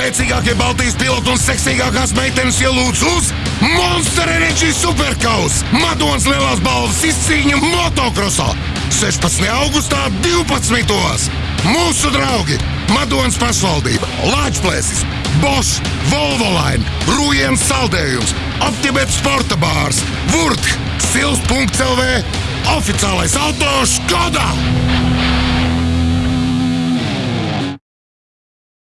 Spēcīgākie Baltijas piloti un seksīgākās meitenes ielūdz uz Monster Energy Superkaus! Madonas lielās balvas izcīņa motokrosā! 16. augustā 12. Mūsu draugi! Madonas pašvaldība, Latvijas, Bosch, Volvoline, Rūjienas saldējums, Optibets sporta bārs, Vurts, Sils.CLV, oficiālais auto Škoda!